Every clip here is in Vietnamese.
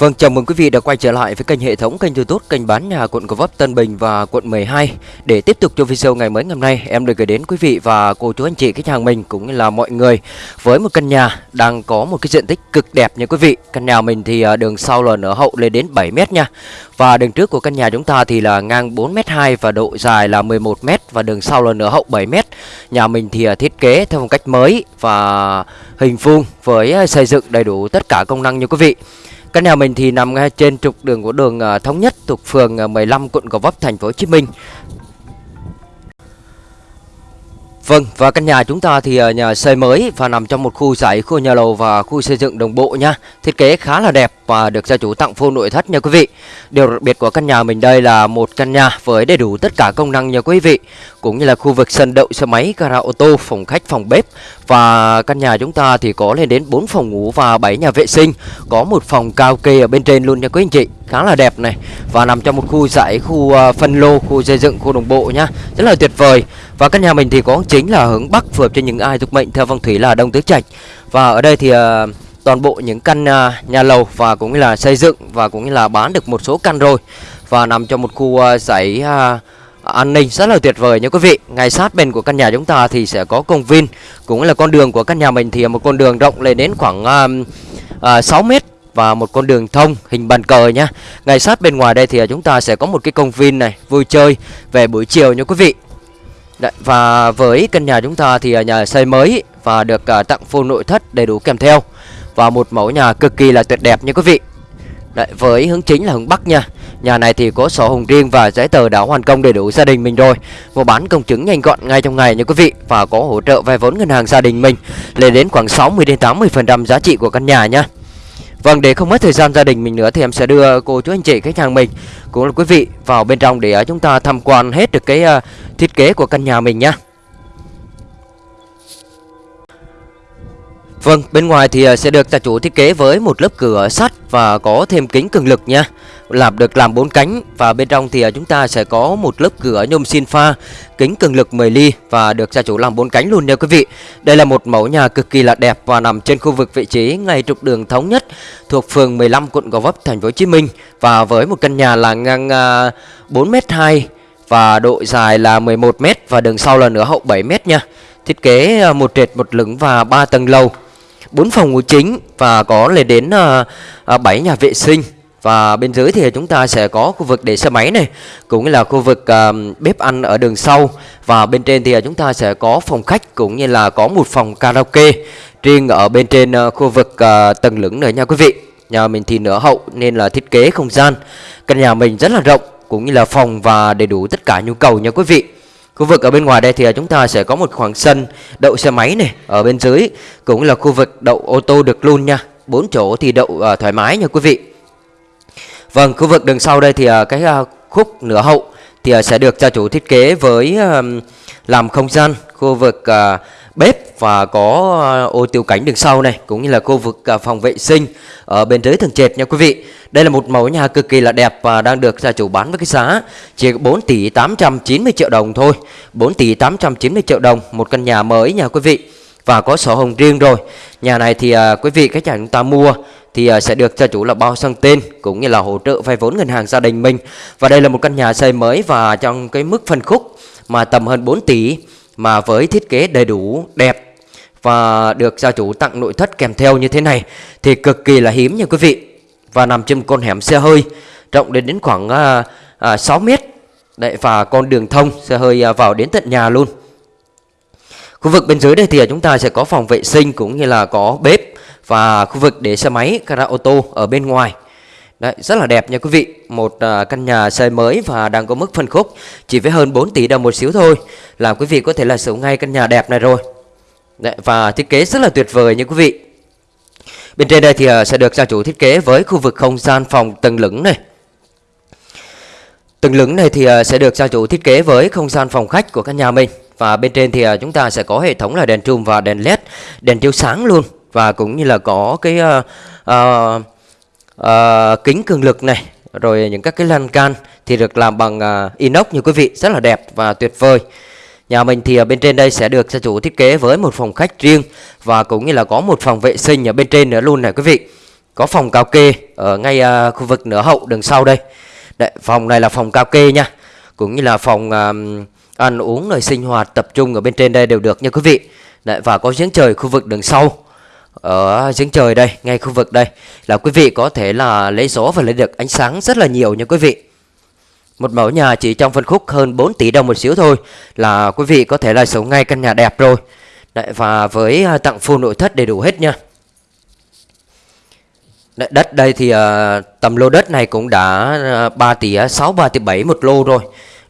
Vâng, chào mừng quý vị đã quay trở lại với kênh hệ thống kênh YouTube kênh bán nhà quận Gò Vấp, Tân Bình và quận 12. Để tiếp tục cho video ngày mới ngày hôm nay, em được gửi đến quý vị và cô chú anh chị khách hàng mình cũng như là mọi người với một căn nhà đang có một cái diện tích cực đẹp nha quý vị. Căn nhà mình thì à, đường sau là nở hậu lên đến 7 m nha. Và đường trước của căn nhà chúng ta thì là ngang 4m2 và độ dài là 11m và đường sau là nửa hậu 7m. Nhà mình thì à, thiết kế theo phong cách mới và hình vuông với à, xây dựng đầy đủ tất cả công năng như quý vị. Căn nhà mình thì nằm ngay trên trục đường của đường ờ, Thống Nhất thuộc phường ờ, 15 quận Gò Vấp thành phố Hồ Chí Minh. Vâng, và căn nhà chúng ta thì ờ, nhà xây mới và nằm trong một khu giải khu nhà lầu và khu xây dựng đồng bộ nha. Thiết kế khá là đẹp và được gia chủ tặng full nội thất nha quý vị. Điều đặc biệt của căn nhà mình đây là một căn nhà với đầy đủ tất cả công năng nha quý vị. Cũng như là khu vực sân đậu xe máy, gara ô tô, phòng khách, phòng bếp. Và căn nhà chúng ta thì có lên đến 4 phòng ngủ và 7 nhà vệ sinh. Có một phòng cao kê ở bên trên luôn nha quý anh chị. Khá là đẹp này. Và nằm trong một khu giải, khu à, phân lô, khu xây dựng, khu đồng bộ nhá. Rất là tuyệt vời. Và căn nhà mình thì có chính là hướng Bắc phù hợp cho những ai thuộc mệnh theo phong thủy là Đông Tứ Trạch. Và ở đây thì uh, toàn bộ những căn à, nhà lầu và cũng như là xây dựng và cũng như là bán được một số căn rồi. Và nằm trong một khu uh, giải uh, an ninh rất là tuyệt vời nha quý vị. Ngay sát bên của căn nhà chúng ta thì sẽ có công viên, cũng là con đường của căn nhà mình thì một con đường rộng lên đến khoảng uh, uh, 6 mét và một con đường thông hình bàn cờ nhá. Ngay sát bên ngoài đây thì à, chúng ta sẽ có một cái công viên này vui chơi về buổi chiều nha quý vị. Đấy, và với căn nhà chúng ta thì à, nhà xây mới và được uh, tặng full nội thất đầy đủ kèm theo và một mẫu nhà cực kỳ là tuyệt đẹp nha quý vị. Đấy, với hướng chính là hướng Bắc nha. Nhà này thì có sổ hồng riêng và giấy tờ đã hoàn công đầy đủ gia đình mình rồi. Mua bán công chứng nhanh gọn ngay trong ngày nha quý vị và có hỗ trợ vay vốn ngân hàng gia đình mình lên đến khoảng 60 đến 80% giá trị của căn nhà nha. Vâng, để không mất thời gian gia đình mình nữa thì em sẽ đưa cô chú anh chị khách hàng mình cũng là quý vị vào bên trong để à, chúng ta tham quan hết được cái à, thiết kế của căn nhà mình nhá. Vâng, bên ngoài thì ờ, sẽ được gia chủ thiết kế với một lớp cửa sắt và có thêm kính cường lực nha. Làm được làm bốn cánh và bên trong thì ờ, chúng ta sẽ có một lớp cửa nhôm xin pha, kính cường lực 10 ly và được gia chủ làm bốn cánh luôn nha quý vị. Đây là một mẫu nhà cực kỳ là đẹp và nằm trên khu vực vị trí ngay trục đường thống nhất thuộc phường 15 quận Gò Vấp thành phố Hồ Chí Minh và với một căn nhà là ngang à, 4m2 và độ dài là 11m và đường sau là nửa hậu 7m nha. Thiết kế ờ, một trệt một lửng và 3 tầng lầu 4 phòng ngủ chính và có lên đến ờ, ờ, uh, 7 nhà vệ sinh. Và bên dưới thì chúng ta sẽ có khu vực để xe máy này cũng như là khu vực uh, bếp ăn ở đường sau. Và bên trên thì chúng ta sẽ có phòng khách cũng như là có một phòng karaoke. Riêng ở bên trên uh, khu vực uh, tầng lửng nữa nha quý vị. Nhà mình thì nửa hậu nên là thiết kế không gian. Căn nhà mình rất là rộng cũng như là phòng và đầy đủ tất cả nhu cầu nha quý vị. Khu vực ở bên ngoài đây thì à, chúng ta sẽ có một khoảng sân đậu xe máy này Ở bên dưới cũng là khu vực đậu ô tô được luôn nha. Bốn chỗ thì đậu uh, thoải mái nha quý vị. Vâng, khu vực đường sau đây thì uh, cái uh, khúc nửa hậu Thì uh, sẽ được gia chủ thiết kế với uh, làm không gian. Khu vực uh, bếp và có ờ, ô tiêu cảnh đường sau này, cũng như là khu vực ờ, phòng vệ sinh ở bên dưới tầng trệt nha quý vị. Đây là một mẫu nhà cực kỳ là đẹp và đang được gia chủ bán với cái giá chỉ 4 tỷ 890 triệu đồng thôi. 4 tỷ 890 triệu đồng, một căn nhà mới nha quý vị và có sổ hồng riêng rồi. Nhà này thì ờ, quý vị, khách hàng chúng ta mua thì sẽ được gia chủ là bao sang tên, cũng như là hỗ trợ vay vốn ngân hàng gia đình mình. Và đây là một căn nhà xây mới và trong cái mức phân khúc mà tầm hơn 4 tỷ mà với thiết kế đầy đủ đẹp và được gia chủ tặng nội thất kèm theo như thế này thì cực kỳ là hiếm nha quý vị. Và nằm trên con hẻm xe hơi rộng đến đến khoảng à, à, 6 mét. Đấy, và con đường thông xe hơi à, vào đến tận nhà luôn. Khu vực bên dưới đây thì à, chúng ta sẽ có phòng vệ sinh cũng như là có bếp và khu vực để xe máy gara ô tô ở bên ngoài. Đấy, rất là đẹp nha quý vị. Một uh, căn nhà xây mới và đang có mức phân khúc Chỉ với hơn 4 tỷ đồng một xíu thôi. Là quý vị có thể là sở ngay căn nhà đẹp này rồi. Đấy, Và thiết kế rất là tuyệt vời nha quý vị. Bên trên đây thì uh, sẽ được gia chủ thiết kế với khu vực không gian phòng tầng lửng này. Tầng lửng này thì uh, sẽ được gia chủ thiết kế với không gian phòng khách của căn nhà mình. Và bên trên thì uh, chúng ta sẽ có hệ thống là đèn trùm và đèn led Đèn chiếu sáng luôn. Và cũng như là có cái... Uh, uh, uh, kính cường lực này rồi những các cái lan can thì được làm bằng uh, inox như quý vị rất là đẹp và tuyệt vời. Nhà mình thì ở bên trên đây sẽ được gia chủ thiết kế với một phòng khách riêng và cũng như là có một phòng vệ sinh ở bên trên nữa luôn này quý vị. Có phòng cao kê ở ngay uh, khu vực nửa hậu đường sau đây. Đấy, phòng này là phòng cao kê nha. Cũng như là phòng um, ăn uống nơi sinh hoạt tập trung ở bên trên đây đều được nha quý vị. Đấy, và có giếng trời khu vực đường sau ở giếng trời đây ngay khu vực đây là quý vị có thể là lấy số và lấy được ánh sáng rất là nhiều nha quý vị. Một mẫu nhà chỉ trong phân khúc hơn 4 tỷ đồng một xíu thôi là quý vị có thể là sống ngay căn nhà đẹp rồi. Đấy, và với à, tặng full nội thất đầy đủ hết nha. Đấy, đất đây thì uh, tầm lô đất này cũng đã à, uh, 3 tỷ 6 3 tỷ 7 một lô rồi.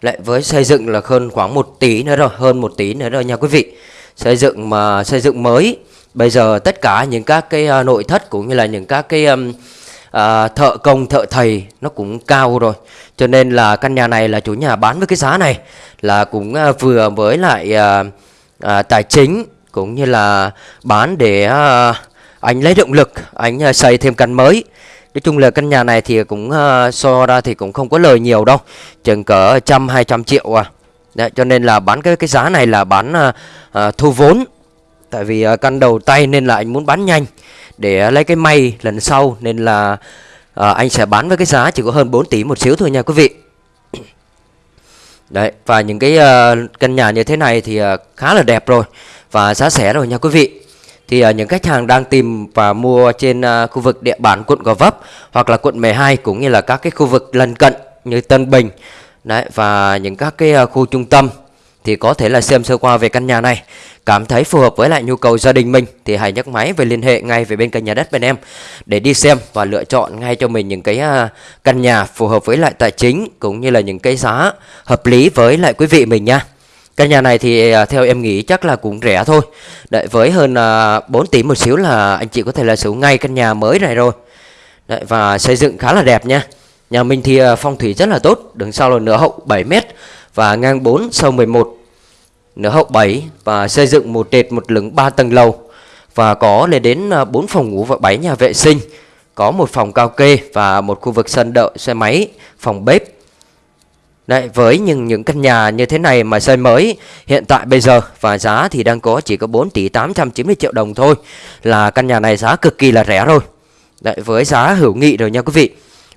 Lại với xây dựng là hơn khoảng 1 tỷ nữa rồi hơn 1 tỷ nữa rồi nha quý vị. Xây dựng mà xây dựng mới bây giờ tất cả những các cái à, nội thất cũng như là những các cái um, à, thợ công thợ thầy nó cũng cao rồi. Cho nên là căn nhà này là chủ nhà bán với cái giá này là cũng à, vừa với lại à, à, tài chính cũng như là bán để à, anh lấy động lực anh à, xây thêm căn mới. Nói chung là căn nhà này thì cũng à, so ra thì cũng không có lời nhiều đâu chừng cỡ trăm hai trăm triệu à. Đấy, cho nên là bán cái cái giá này là bán à, à, thu vốn tại vì à, căn đầu tay nên là anh muốn bán nhanh. Để à, lấy cái may lần sau nên là à, anh sẽ bán với cái giá chỉ có hơn 4 tỷ một xíu thôi nha quý vị. Đấy và những cái uh, căn nhà như thế này thì uh, khá là đẹp rồi và giá rẻ rồi nha quý vị. Thì uh, những khách hàng đang tìm và mua trên uh, khu vực địa bàn quận Gò Vấp hoặc là quận 12 cũng như là các cái khu vực lân cận như Tân Bình Đấy và những các cái uh, khu trung tâm thì có thể là xem sơ qua về căn nhà này. Cảm thấy phù hợp với lại nhu cầu gia đình mình thì hãy nhấc máy về liên hệ ngay về bên kênh nhà đất bên em để đi xem và lựa chọn ngay cho mình những cái à, căn nhà phù hợp với lại tài chính cũng như là những cái giá hợp lý với lại quý vị mình nha. Căn nhà này thì à, theo em nghĩ chắc là cũng rẻ thôi. Đợi với hơn à, 4 tỷ một xíu là anh chị có thể là sử ngay căn nhà mới này rồi. Đấy, và xây dựng khá là đẹp nha. Nhà mình thì phong thủy rất là tốt đứng sau là nửa hậu 7 mét và ngang 4 sâu 11 nửa hậu 7 và xây dựng một trệt một lửng 3 tầng lầu. Và có lên đến à, 4 phòng ngủ và 7 nhà vệ sinh. Có một phòng cao kê và một khu vực sân đậu xe máy phòng bếp. Đấy, với những những căn nhà như thế này mà xây mới hiện tại bây giờ và giá thì đang có chỉ có 4 tỷ 890 triệu đồng thôi là căn nhà này giá cực kỳ là rẻ rồi. Đấy, với giá hữu nghị rồi nha quý vị.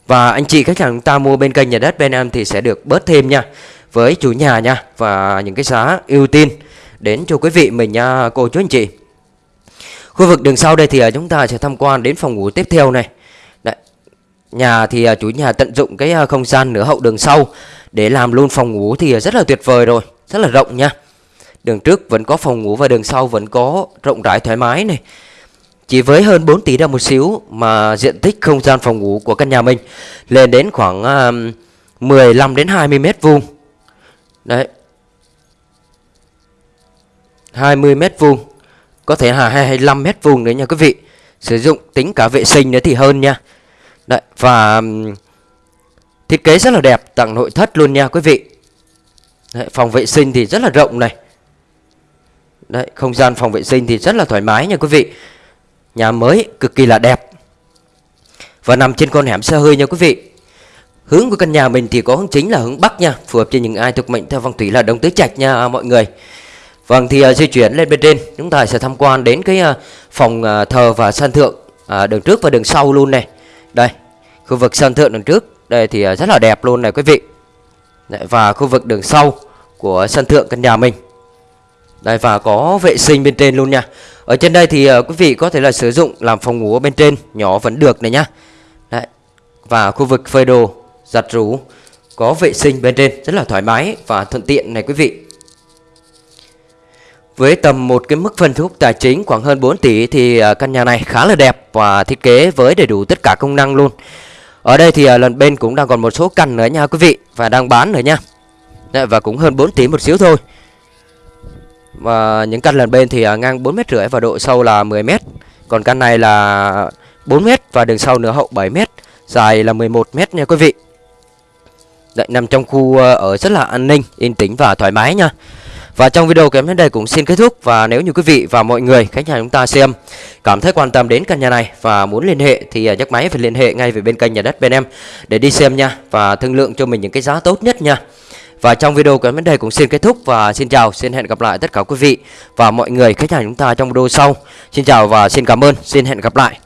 Và anh chị khách hàng chúng ta mua bên kênh nhà đất bên em thì sẽ được bớt thêm nha với chủ nhà nha và những cái giá ưu tiên đến cho quý vị mình nha cô chú anh chị. Khu vực đường sau đây thì à, chúng ta sẽ tham quan đến phòng ngủ tiếp theo này. Đấy. Nhà thì à, chủ nhà tận dụng cái à, không gian nửa hậu đường sau để làm luôn phòng ngủ thì rất là tuyệt vời rồi, rất là rộng nha. Đường trước vẫn có phòng ngủ và đường sau vẫn có rộng rãi thoải mái này. Chỉ với hơn 4 tỷ đồng một xíu mà diện tích không gian phòng ngủ của căn nhà mình lên đến khoảng 15 đến 20 mét vuông Đấy. 20 mét vuông. Có thể là 25 mét vuông đấy nha quý vị. Sử dụng tính cả vệ sinh nữa thì hơn nha. Đấy Và Thiết kế rất là đẹp Tặng nội thất luôn nha quý vị. Đấy, Phòng vệ sinh thì rất là rộng này. Đấy Không gian phòng vệ sinh thì rất là thoải mái nha quý vị. Nhà mới cực kỳ là đẹp. Và nằm trên con hẻm xe hơi nha quý vị. Hướng của căn nhà mình thì có hướng chính là hướng Bắc nha Phù hợp cho những ai thuộc mệnh theo phong thủy là Đông Tứ Trạch nha à, mọi người. Vâng thì uh, di chuyển lên bên trên. Chúng ta sẽ tham quan đến cái uh, phòng uh, thờ và sân thượng uh, Đường trước và đường sau luôn này. Đây khu vực sân thượng đường trước Đây thì uh, rất là đẹp luôn này quý vị. Đấy, Và khu vực đường sau của sân thượng căn nhà mình. Đây và có vệ sinh bên trên luôn nha. Ở trên đây thì uh, quý vị có thể là sử dụng làm phòng ngủ bên trên Nhỏ vẫn được này nhá. Đấy Và khu vực phơi đồ giặt rũ có vệ sinh bên trên rất là thoải mái và thuận tiện này quý vị với tầm một cái mức phân khúc tài chính khoảng hơn 4 tỷ thì à, căn nhà này khá là đẹp và thiết kế với đầy đủ tất cả công năng luôn. Ở đây thì à, lần bên cũng đang còn một số căn nữa nha quý vị và đang bán nữa nha. Dạ, và cũng hơn 4 tỷ một xíu thôi. Và những căn lần bên thì à, ngang 4 mét rưỡi và độ sâu là 10 mét. Còn căn này là 4 mét và đường sau nửa hậu 7 mét, dài là 11 mét nha quý vị. Đấy, nằm trong khu ờ, ở rất là an ninh, yên tĩnh và thoải mái nha. Và trong video kém đến đây cũng xin kết thúc và nếu như quý vị và mọi người khách hàng chúng ta xem cảm thấy quan tâm đến căn nhà này và muốn liên hệ thì ờ, nhắc máy phải liên hệ ngay về bên kênh nhà đất bên em để đi xem nha và thương lượng cho mình những cái giá tốt nhất nha. Và trong video kém đến đây cũng xin kết thúc và xin chào, xin hẹn gặp lại tất cả quý vị và mọi người khách hàng chúng ta trong video sau. Xin chào và xin cảm ơn, xin hẹn gặp lại.